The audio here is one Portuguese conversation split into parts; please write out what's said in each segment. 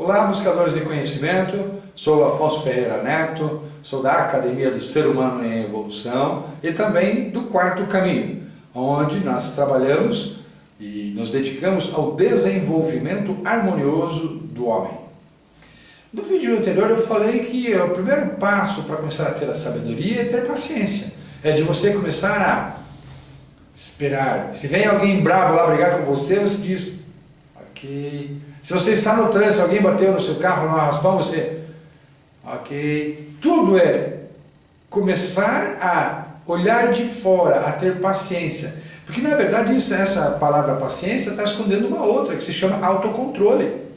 Olá, buscadores de conhecimento, sou Afonso Ferreira Neto, sou da Academia do Ser Humano em Evolução e também do Quarto Caminho, onde nós trabalhamos e nos dedicamos ao desenvolvimento harmonioso do homem. No vídeo anterior eu falei que o primeiro passo para começar a ter a sabedoria é ter paciência. É de você começar a esperar. Se vem alguém bravo lá brigar com você, você diz, ok. Se você está no trânsito, alguém bateu no seu carro, no raspão, você, ok. Tudo é começar a olhar de fora, a ter paciência. Porque na verdade isso, essa palavra paciência está escondendo uma outra, que se chama autocontrole.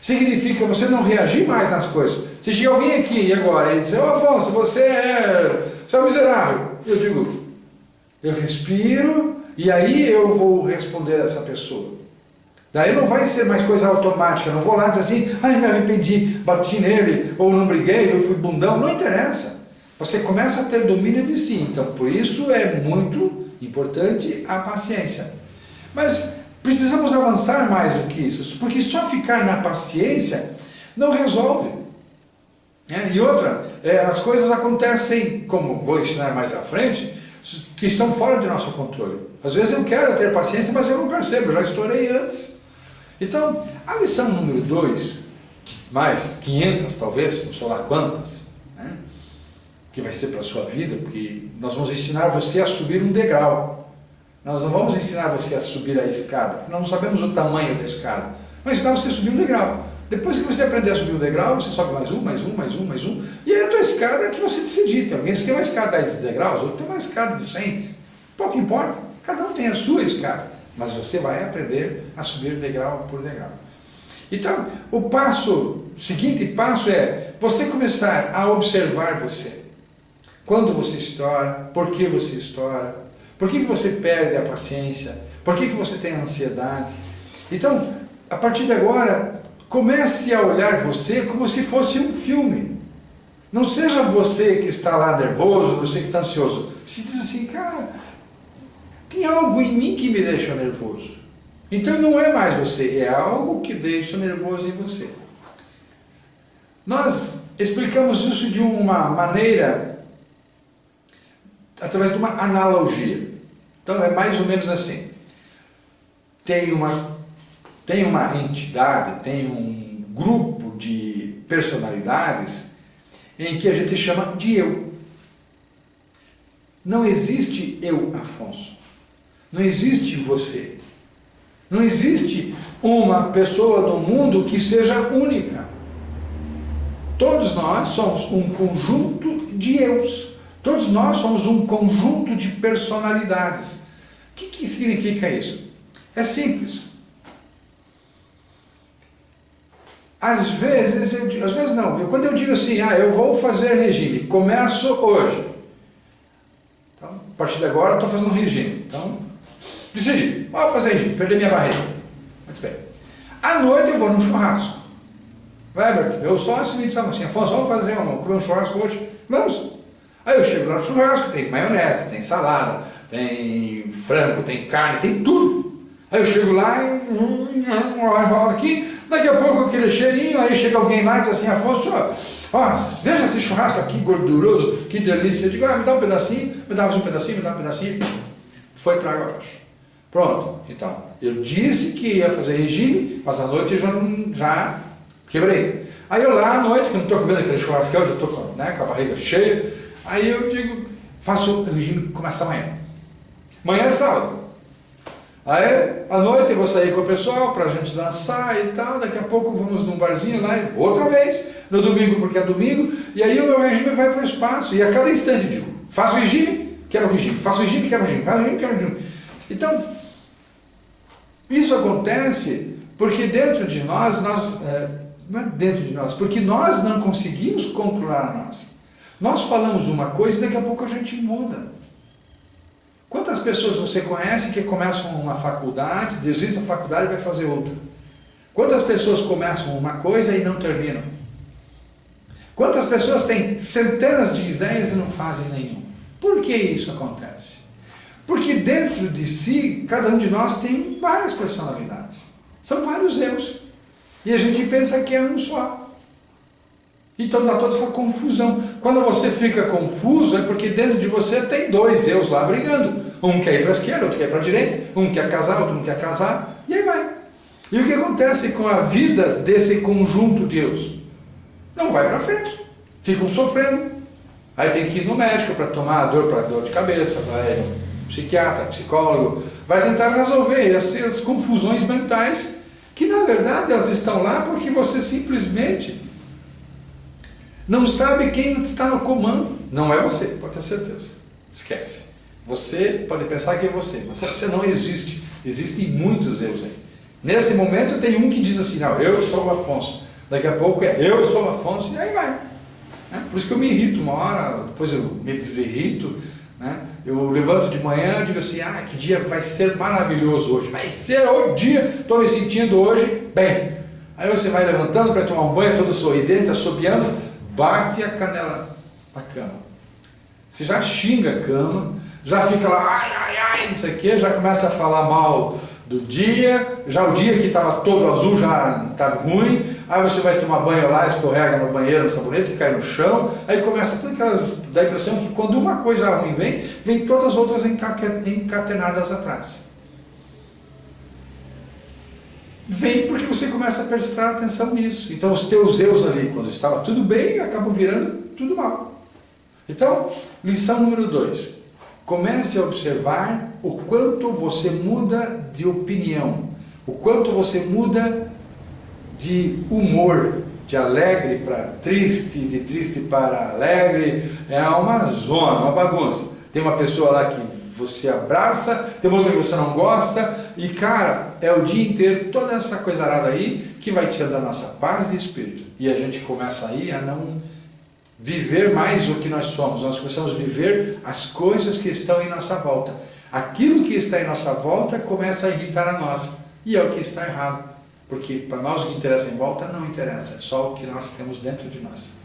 Significa você não reagir mais nas coisas. Se chega alguém aqui agora e diz, ô Afonso, você é, você é um miserável. Eu digo, eu respiro e aí eu vou responder a essa pessoa. Daí não vai ser mais coisa automática, não vou lá dizer assim, ai me arrependi, bati nele, ou não briguei, eu fui bundão, não interessa. Você começa a ter domínio de si, então por isso é muito importante a paciência. Mas precisamos avançar mais do que isso, porque só ficar na paciência não resolve. É, e outra, é, as coisas acontecem, como vou ensinar mais à frente, que estão fora de nosso controle. Às vezes eu quero ter paciência, mas eu não percebo, eu já estourei antes. Então, a lição número 2, mais 500 talvez, não sei lá quantas, né, que vai ser para a sua vida, porque nós vamos ensinar você a subir um degrau. Nós não vamos ensinar você a subir a escada, porque nós não sabemos o tamanho da escada. Mas ensinar você a subir um degrau. Depois que você aprender a subir um degrau, você sobe mais um, mais um, mais um, mais um. E aí a tua escada é que você decidir. Tem alguém que tem uma escada de 10 degraus, outro tem uma escada de 100. Pouco importa. Cada um tem a sua escada mas você vai aprender a subir degrau por degrau. Então, o passo, o seguinte passo é você começar a observar você. Quando você estoura, por que você estoura, por que você perde a paciência, por que você tem ansiedade. Então, a partir de agora, comece a olhar você como se fosse um filme. Não seja você que está lá nervoso, você que está ansioso. Se diz assim, cara, tem algo em mim que me deixa nervoso. Então não é mais você, é algo que deixa nervoso em você. Nós explicamos isso de uma maneira, através de uma analogia. Então é mais ou menos assim. Tem uma, tem uma entidade, tem um grupo de personalidades em que a gente chama de eu. Não existe eu, Afonso. Não existe você. Não existe uma pessoa no mundo que seja única. Todos nós somos um conjunto de eus. Todos nós somos um conjunto de personalidades. O que, que significa isso? É simples. Às vezes, eu, às vezes não, eu, quando eu digo assim, ah, eu vou fazer regime, começo hoje. Então, a partir de agora eu estou fazendo regime. Então, Decidi, vou fazer isso, perder minha barriga. Muito bem. À noite eu vou num churrasco. Vai, Bert, meu sócio me disse assim, Afonso, vamos fazer um, comer um churrasco hoje? Vamos. Aí eu chego lá no churrasco, tem maionese, tem salada, tem frango, tem carne, tem tudo. Aí eu chego lá e rola aqui, daqui a pouco aquele cheirinho, aí chega alguém lá e diz assim, Afonso, ó, veja esse churrasco aqui gorduroso, que delícia. Eu digo, ah, me dá um pedacinho, me dá um pedacinho, me dá um pedacinho. Foi para água abaixo. Pronto, então, eu disse que ia fazer regime, mas à noite eu já, já quebrei. Aí eu lá à noite, que não estou comendo aquele churrascão, já estou né, com a barriga cheia, aí eu digo, faço o regime, começa amanhã. Amanhã é sábado. Aí, à noite eu vou sair com o pessoal para a gente dançar e tal, daqui a pouco vamos num barzinho lá, outra vez, no domingo porque é domingo, e aí o meu regime vai para o espaço, e a cada instante eu digo, faço regime, quero regime, faço regime, quero regime, faço regime, quero regime. Então, isso acontece porque dentro de nós, nós é, não é dentro de nós, porque nós não conseguimos controlar nós. Nós falamos uma coisa e daqui a pouco a gente muda. Quantas pessoas você conhece que começam uma faculdade, desistem da faculdade e vai fazer outra? Quantas pessoas começam uma coisa e não terminam? Quantas pessoas têm centenas de ideias e não fazem nenhum? Por que isso acontece? Porque dentro de si, cada um de nós tem várias personalidades. São vários eus. E a gente pensa que é um só. Então dá toda essa confusão. Quando você fica confuso é porque dentro de você tem dois eus lá brigando. Um quer ir para a esquerda, outro quer ir para a direita, um quer casar, outro não quer casar, e aí vai. E o que acontece com a vida desse conjunto de eus? Não vai para frente. Ficam sofrendo. Aí tem que ir no médico para tomar dor para dor de cabeça, vai psiquiatra, psicólogo, vai tentar resolver essas confusões mentais que na verdade elas estão lá porque você simplesmente não sabe quem está no comando. Não é você, pode ter certeza. Esquece. Você pode pensar que é você, mas você não existe. Existem muitos erros aí. Nesse momento tem um que diz assim, não, eu sou o Afonso. Daqui a pouco é eu sou o Afonso, e aí vai. Né? Por isso que eu me irrito uma hora, depois eu me desirrito. Né? Eu levanto de manhã e digo assim, ah, que dia vai ser maravilhoso hoje. Vai ser o dia, estou me sentindo hoje bem. Aí você vai levantando para tomar um banho, todo sorridente, assobiando, bate a canela na cama. Você já xinga a cama, já fica lá, ai, ai, ai, não sei o quê, já começa a falar mal do dia, já o dia que estava todo azul já estava ruim, aí você vai tomar banho lá, escorrega no banheiro, no sabonete, cai no chão, aí começa tudo aquelas, dá a impressão que quando uma coisa ruim vem, vem todas as outras encatenadas atrás. vem porque você começa a prestar atenção nisso. Então os teus eus ali, quando estava tudo bem, acabam virando tudo mal. Então, lição número 2. Comece a observar o quanto você muda de opinião, o quanto você muda de humor, de alegre para triste, de triste para alegre. É uma zona, uma bagunça. Tem uma pessoa lá que você abraça, tem outra que você não gosta, e cara, é o dia inteiro toda essa coisa arada aí que vai tirando a nossa paz de espírito. E a gente começa aí a não viver mais o que nós somos, nós começamos a viver as coisas que estão em nossa volta. Aquilo que está em nossa volta começa a irritar a nós, e é o que está errado. Porque para nós o que interessa em volta não interessa, é só o que nós temos dentro de nós.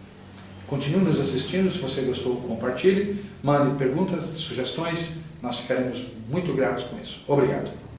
Continue nos assistindo, se você gostou, compartilhe, mande perguntas, sugestões, nós ficaremos muito gratos com isso. Obrigado.